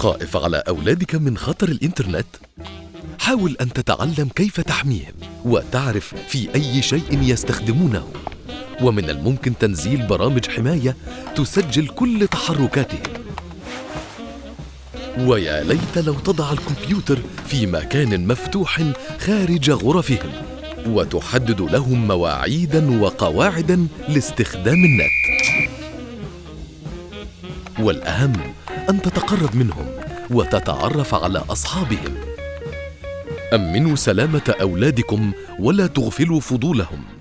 خائف على أولادك من خطر الإنترنت؟ حاول أن تتعلم كيف تحميهم وتعرف في أي شيء يستخدمونه. ومن الممكن تنزيل برامج حماية تسجل كل تحركاتهم. ويا ليت لو تضع الكمبيوتر في مكان مفتوح خارج غرفهم وتحدد لهم مواعيدا وقواعدا لاستخدام النت. والأهم أن تتقرب منهم وتتعرف على أصحابهم. أمنوا سلامة أولادكم ولا تغفلوا فضولهم.